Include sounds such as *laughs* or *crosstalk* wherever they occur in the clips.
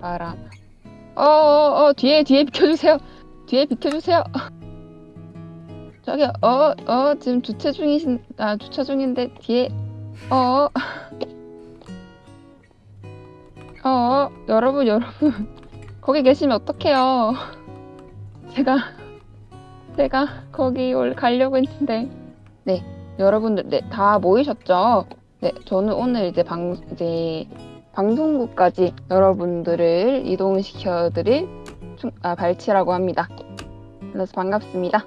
바람. 어어어 어, 뒤에 뒤에 비켜주세요. 뒤에 비켜주세요. *laughs* 저기 어어 지금 주차 중이신 아 주차 중인데 뒤에 어어 *laughs* 어 여러분 여러분 *laughs* 거기 계시면 어떡해요. 제가 제가 거기 올 가려고 했는데 네 여러분들 네 다 모이셨죠? 네 저는 오늘 이제 방 이제 방송국까지 여러분들을 이동시켜 드릴 충, 아, 발치라고 합니다. 그래서 반갑습니다.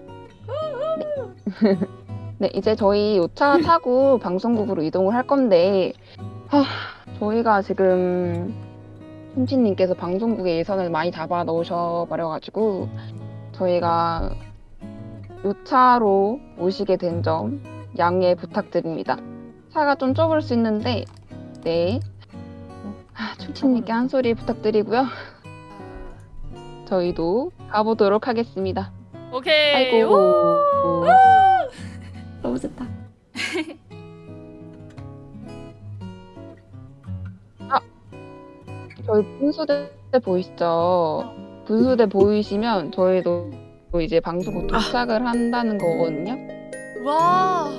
네. 네, 이제 저희 요차 타고 방송국으로 이동을 할 건데, 하, 저희가 지금 손치님께서 방송국에 예산을 많이 잡아 넣으셔 버려가지고, 저희가 요차로 오시게 된 점 양해 부탁드립니다. 차가 좀 좁을 수 있는데, 네, 아, 춤치님께 한 소리 부탁드리고요. 저희도 가보도록 하겠습니다. 오케이. 아이고. 오! 너무 좋다. 저희 분수대 보이시죠? 분수대 보이시면 저희도 이제 방송국 도착을 한다는 거거든요. 와.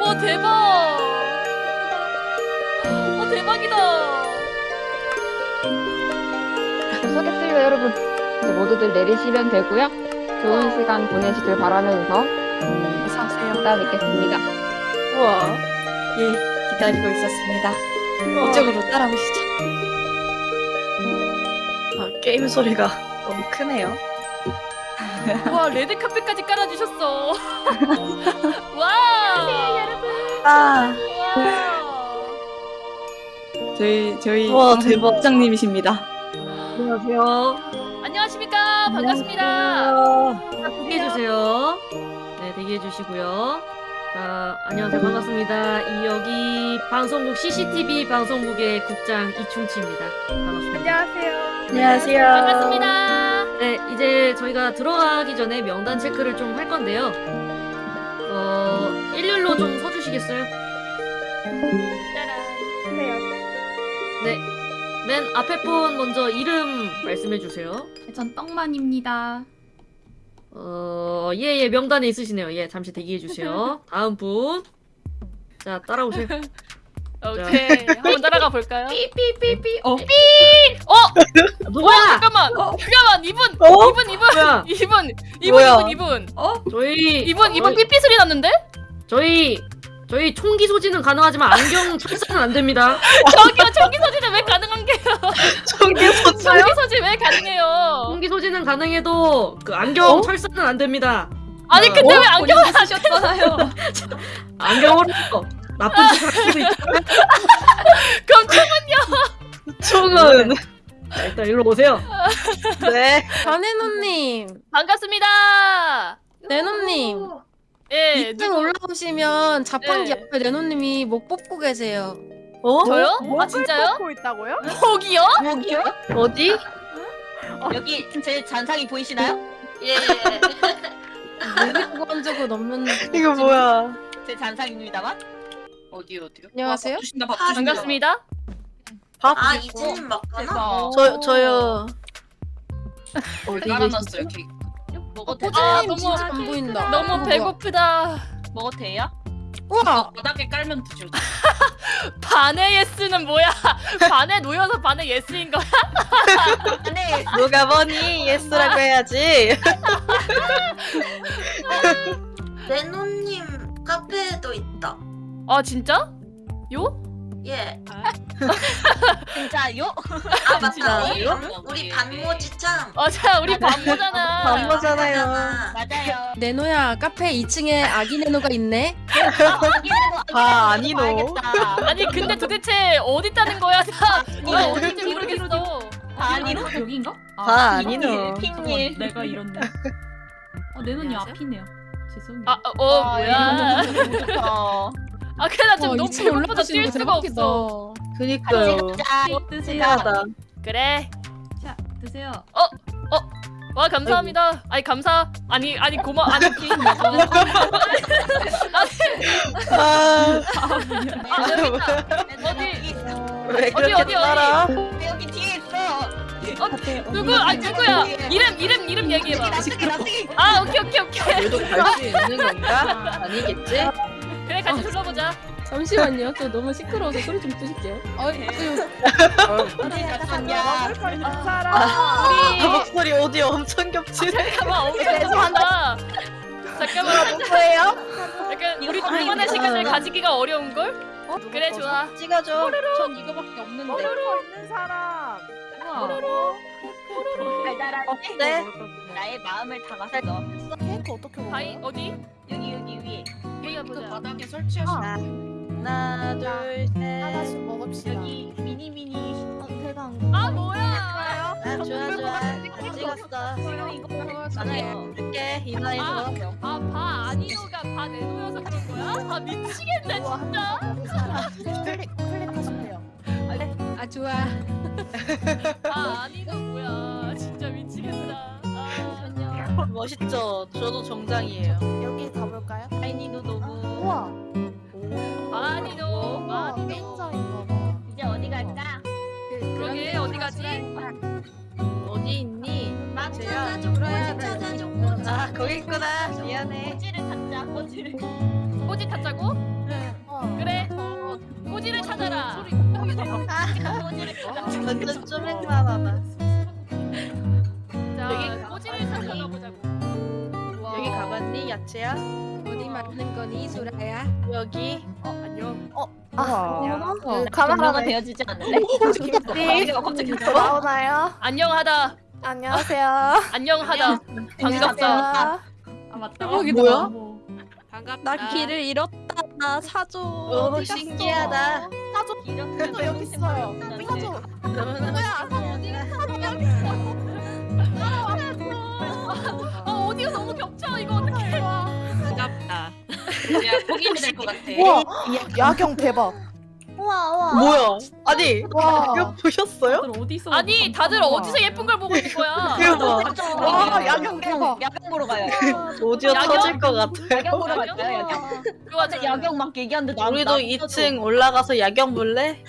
와 대박. 와 대박이다. 도착했습니다, 여러분. 이제 모두들 내리시면 되고요. 좋은 시간 보내시길 바라면서 음, 어서오세요. 이따 뵙겠습니다. 우와. 예, 기다리고 있었습니다. 이쪽으로 따라오시죠. 아, 게임 소리가 너무 크네요. 와 레드 카펫까지 깔아주셨어. *laughs* 와. 아, 와. 저희, 저희. 와, 대박. 부장님이십니다. 안녕하세요. 안녕하십니까 반갑습니다. 대기해주세요. 네, 대기해 주시고요. 자, 안녕하세요. 반갑습니다. 이 여기 방송국 CCTV 방송국의 국장 이충치입니다. 반갑습니다. 안녕하세요. 반갑습니다. 네, 이제 저희가 들어가기 전에 명단 체크를 좀 할 건데요. 어, 일렬로 좀 서주시겠어요? 네. 맨 앞에 분 먼저 이름 말씀해주세요. 전 떡만입니다. 어, 예, 예, 명단에 있으시네요. 예, 잠시 대기해주세요. *laughs* 다음 분. 자, 따라오세요. *laughs* 오케이 한번 따라가 볼까요? 삐삐삐삐. 어. 어 누구야? 잠깐만 잠깐만 이분 어? 이분 이분 뭐야? *laughs* 이분 이분 뭐야? 이분 이분 어? 저희 이분 이분 저희- 삐삐 소리 났는데? 저희 저희 총기 소지는 가능하지만 안경 철사는 안 됩니다. *laughs* 저기요 저기 소지는 왜 가능한 게요? 총기 소차요? 저기 소지 왜 가능해요? 총기 소지는 가능해도 그 안경 어? 철사는 안 됩니다. 아니 어? 근데 왜 안경을 안 쓰셨잖아요. 안경으로 나쁜 짓 하시고 있죠. 그럼 총은. 자, 일단 일로 오세요. 네. 변혜노님, 반갑습니다. 네노님, 예 2층 올라오시면 자판기 네. 옆에 네노님이 목 뽑고 계세요. 어? 저요? 아 진짜요? 먹고 있다고요? 거기요? 여기요? 어디? 여기 제 잔상이 보이시나요? 예. 목이 구간 적은 없는. *laughs* 이거 뭐야? 제 잔상입니다만. 어디 어디요? 안녕하세요. 주신다 밥 반갑습니다. 밥 아. 이제는 맞구나. 저, 저요. 어디 깔아놨어요 케이크. 먹어도 돼요? 아, 포즈님 너무- 진짜 안 보인다. 너무 뭐야. 배고프다. 먹어도 돼요? 우와, 바닥에 깔면 돼요. *laughs* 반의 예스는 뭐야? *laughs* 반에 놓여서 반의 예스인 거야? *laughs* 네. 누가 뭐니? 예스라고 해야지. 레노님 카페에도 있다. 아 진짜? 요? 예. *laughs* 진짜요? 아 맞다. 진짜요? 우리 반모지참. 아, 자 우리 반모잖아. *laughs* 반모잖아요. 맞아요. 네노야, 카페 2층에 아기 네노가 있네. 아, 아니노. 아니 근데 도대체 어디 있다는 거야? 나나 어딘지 모르겠어. 아니로 여기인가? 아, 아니노. 핑님. 내가 이렇네. 어, 내 눈이 앞이네요. 죄송해요. 아, 어 뭐야? *laughs* 어. 아 그래 나 지금 어, 너무 2층 배고파서 올라가시는 뛸거 수가 대박이다. 없어. 그니까요. 신기하다. 그래. 자, 드세요. 와 감사합니다. 아니 감사. 아니 아니 고마. 아니 *laughs* 아, 아, 여기 있다. 어디? 왜 어디, 그렇게 어디, 어디? 따라? 여기 뒤에 있어. 누구? 아 누구야? 이름 이름 이름 얘기해봐. 나중에 나중에. 아 오케이 오케이 오케이. 얘도 갈 수 있는 건가? 아니겠지? 같이 불러보자. 잠시만요. 저 너무 시끄러워서 소리 좀 줄일게요. 아유 어디 갔었냐? 아, 우리 목소리 오디오 엄청 겹치네. 잠깐만 엄청 좋아한다. 잠깐만. 누구예요? 약간 우리 둘만의 시간을 가지기가 어려운 걸? 그래 좋아. 찍어줘. 전 이거밖에 없는데. 있는 사람. 달달한 어때? 나의 마음을 담았어. 케이크 어떻게 먹어? 바이 어디? 여기 여기 보자 그 보자. 바닥에 설치하시고 하나, 둘, 셋. 먹읍시다. 여기 미니 미니. 아 뭐야? 아, 좋아, 좋아. 잘 찍었어. 지금 이거 많아요. 줄게, 이나에서. 아바 아니노가 바 내놓여서 그런 거야? 아 미치겠네 진짜. 클릭하시면 아 좋아. *laughs* 바 아니노 뭐야? 아, *laughs* 멋있죠? 저도 정장이에요. 여기 가볼까요? 아이니도 너무. 우와. 아니노 아니노. 팬저인가 봐. 이제 어디 갈까? 그러게 어디 가지? 어디 있니? 찾아줘 찾아줘 아, 거기 있구나. 미안해. 꼬지를 찾자. 꼬지를. 꼬지 타자고? 어. 그래. 꼬지를 찾아라. 꼬지를 찾자. 완전 쪼맹만하다. 자, 꼬지를 찾아 가봤니, 야채야? 어디 맞는 거니 소라야? 여기. 어 안녕. 어, 카메라가 되어지지 않을래? 네. *laughs* 갑자기 나오나요? 안녕하다. 안녕하세요. 안녕하다. 반갑다. 아 맞다. 여기 뭐야? 반갑다. 나 길을 잃었다. 나 사줘. 오, 신기하다. 이렇게 여기 있어요. 사줘. 뭐야? 야 포기이 될것 같아 우와, 야경 대박. 우와 우와. 뭐야? 아니, 와. 이거 보셨어요? 다들 어디 있어? 아니 다들 어디서 예쁜 걸 보고 있는 거야? *laughs* 대박. 와, 야경 대박. 야경 보러 가요. *laughs* 오디오 야경? 터질 것 같아요. 야경 보러 갈까요? 야경. 좋아 좋아. 야경 막 얘기하는데 나 우리도 나 2층 올라가서 야경 볼래?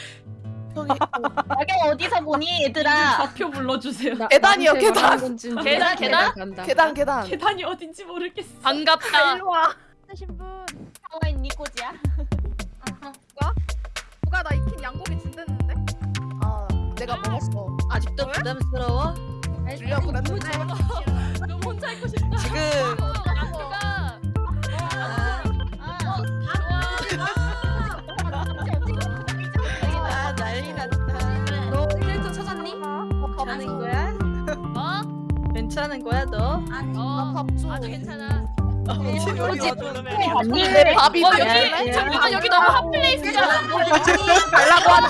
야경 어디서 보니 얘들아? 좌표 불러주세요. 계단이요, 계단. 계단 계단? 계단, 계단. 계단이 어딘지 모르겠어. 반갑다. 와. 나와 있니 꼬지야? 누가 나 익힌 양고기 준댔는데? 아 내가 먹었어. 아직도 부담스러워? 주려고 그랬는데. 너무 혼자 있고 싶다. 지금 안그가 아 난리 났다. 너 1등 찾았니? 괜찮은 거야? 어? 괜찮은 거야 너? 어. 밥줘. 아주 괜찮아. 여기 언니 밥이 어 여기 잠깐만 여기 너무 핫 플레이스잖아. 달라고 하는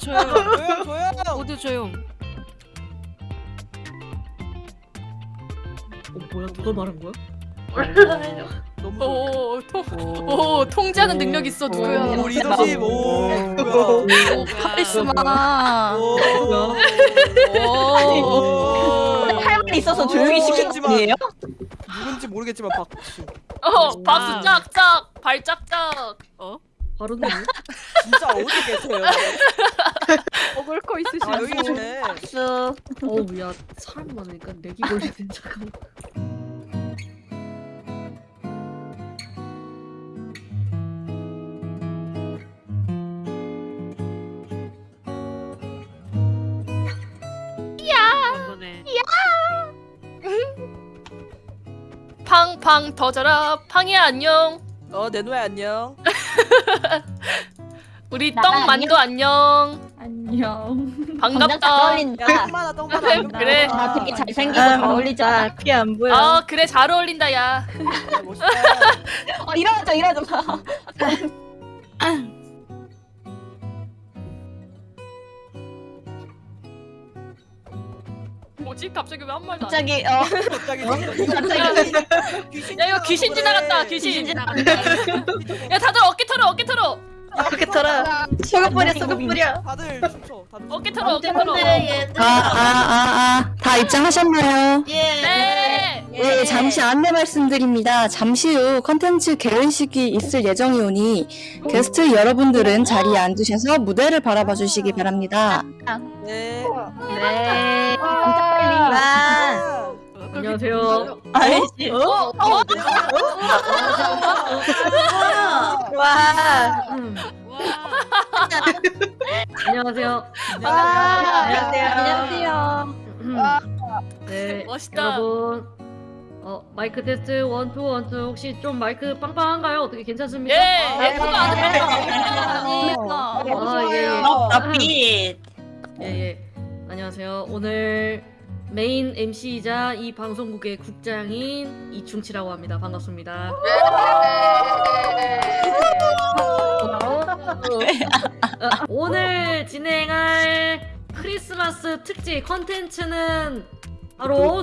조용 조용. 모두 조용. 어 뭐야 누가 말한 거야? 오, 통, 오, 통제하는 능력 있어 누구야? 오, 리더십 오. 카리스마. 할 말이 있어서 조용히 시키는 분이에요? 누군지 모르겠지만 박수. 어, 박수 짝짝, 발 짝짝. 어? 바로 누구? 진짜 어디 계세요? *laughs* 먹을 거아 여기 계시네. 박수. 어우 야 사람 많으니까 내기 걸리는 잠깐. 팡팡 터져라, 팡이야 안녕. 어 내노야 안녕. *laughs* 우리 나가, 떡 만두 안녕. 안녕. 반갑다. 어울린다. 똥마나 똥마나. *laughs* 그래. 나 되게 잘생기고 잘 어울리잖아. 피안 보여. 아 그래 잘 어울린다 야. 멋있다. 어, 이러자 이러자 *laughs* 뭐지 갑자기 왜한 말도 안? 해? *laughs* 갑자기 어 갑자기 갑자기 *laughs* 야 이거 귀신 지나갔다 귀신. 야 다들 어깨 털어 어깨 털어 이렇게 털어. 소금 뿌려 소금 뿌려. 다들 춤춰. 다들. 어깨 털어 어깨 털어. 아아아아 다 입장하셨나요? 네. 네, 잠시 안내 말씀드립니다. 잠시 후 컨텐츠 개회식이 있을 예정이오니 게스트 여러분들은 자리에 앉으셔서 무대를 바라봐 주시기 바랍니다. 네. 네. 아. 안녕하세요. 아이씨. 어? 와. 음. 안녕하세요. 안녕하세요. 음. 네, 멋있다. 여러분. 어, 마이크 테스트 one, two, one, two. 혹시 좀 마이크 빵빵한가요? 어떻게 괜찮습니까? 예. 예쁘가 안 아, 예, 예. 나빛. 예, 예. 안녕하세요. 오늘 메인 MC이자 이 방송국의 국장인 이충치라고 합니다. 반갑습니다. 어, 오늘 진행할 크리스마스 특집 컨텐츠는 바로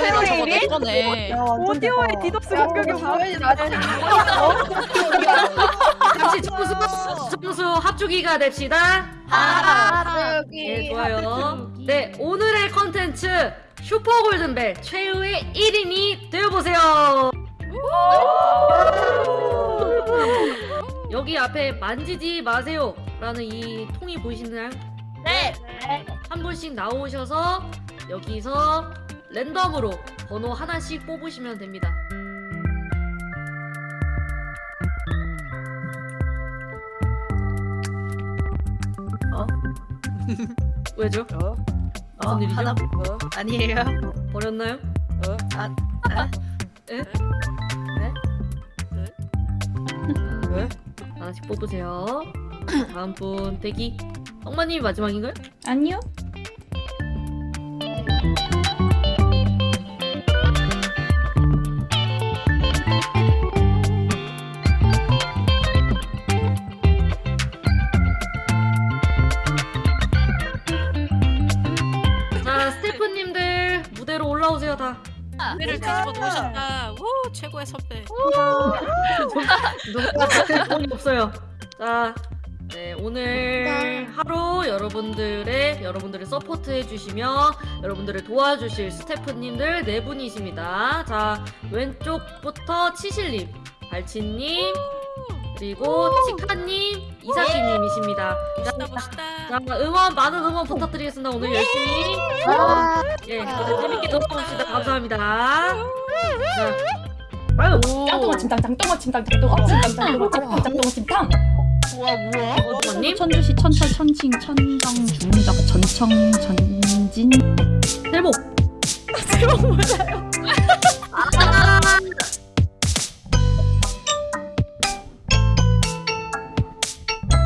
새로 저거 내 거네. 오디오에 디덕스 공격이 당연히 나지. 잠시 점수 점수 합주기가 됩시다. 아, 네, 좋아요. 네, 오늘의 컨텐츠 슈퍼 골든벨 최후의 1인이 되어보세요. 여기 앞에 만지지 마세요 라는 이 통이 보이시나요? 네. 한 분씩 나오셔서 여기서 랜덤으로 번호 하나씩 뽑으시면 됩니다. 어? *laughs* 왜죠? 어? 무슨 일이죠? 하나 어? 아니에요. 버렸나요? 어? 아, 에? 왜? 하나씩 뽑으세요. 다음 분 대기. 엄마님이 마지막인가요? 아니요. 누가 돈이 없어요. 자, 네 오늘 하루 여러분들의 여러분들을 서포트해 주시며 여러분들을 도와주실 스태프님들 네 분이십니다. 자 왼쪽부터 치실님, 발치님, 그리고 치카님, 이사키님이십니다. 멋있다 멋있다. 자 응원 많은 응원 부탁드리겠습니다. 오늘 열심히 예 재밌게 놀아봅시다. 감사합니다. 자, 아유, 짱똥아 침탕 짱똥아 침탕 짱똥아 침탕 짱똥아 침탕 짱똥아 침탕. 어머님 천주시 천철 천칭 천정 중적 전청 전진. 제목 제목 뭐예요?